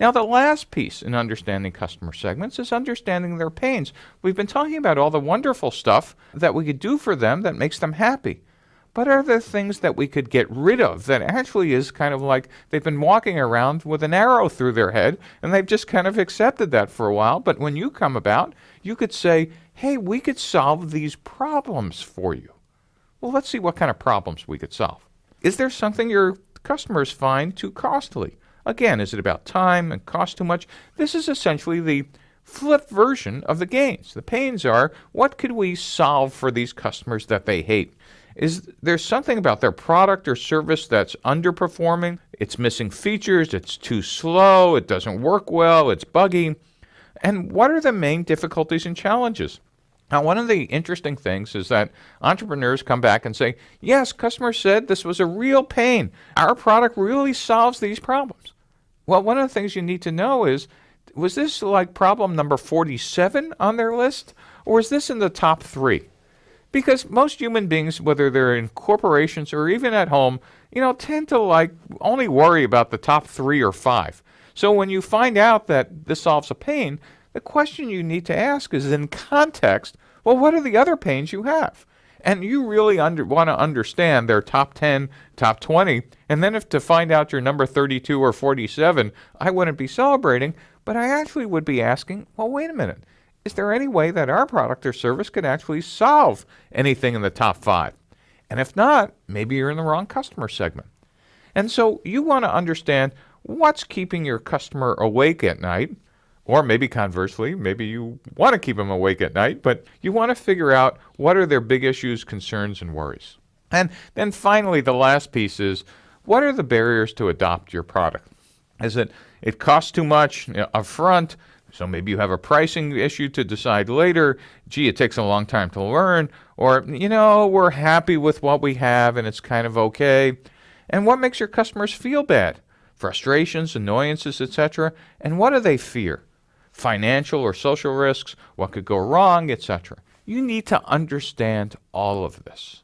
Now, the last piece in understanding customer segments is understanding their pains. We've been talking about all the wonderful stuff that we could do for them that makes them happy. But are there things that we could get rid of that actually is kind of like they've been walking around with an arrow through their head and they've just kind of accepted that for a while? But when you come about, you could say, hey, we could solve these problems for you. Well, let's see what kind of problems we could solve. Is there something your customers find too costly? Again, is it about time and cost too much? This is essentially the flip version of the gains. The pains are what could we solve for these customers that they hate? Is there something about their product or service that's underperforming? It's missing features, it's too slow, it doesn't work well, it's buggy. And what are the main difficulties and challenges? Now, one of the interesting things is that entrepreneurs come back and say, Yes, customers said this was a real pain. Our product really solves these problems. Well, one of the things you need to know is was this like problem number 47 on their list, or is this in the top three? Because most human beings, whether they're in corporations or even at home, you know, tend to like only worry about the top three or five. So when you find out that this solves a pain, the question you need to ask is in context, well, what are the other pains you have? And you really want to understand their top 10, top 20. And then if to find out your number 32 or 47, I wouldn't be celebrating, but I actually would be asking, well, wait a minute. Is there any way that our product or service could actually solve anything in the top five? And if not, maybe you're in the wrong customer segment. And so you want to understand what's keeping your customer awake at night or maybe conversely, maybe you want to keep them awake at night, but you want to figure out what are their big issues, concerns, and worries. And then finally, the last piece is what are the barriers to adopt your product? Is it it costs too much upfront? So maybe you have a pricing issue to decide later. Gee, it takes a long time to learn. Or, you know, we're happy with what we have and it's kind of okay. And what makes your customers feel bad? Frustrations, annoyances, etc. And what do they fear? Financial or social risks, what could go wrong, etc. You need to understand all of this.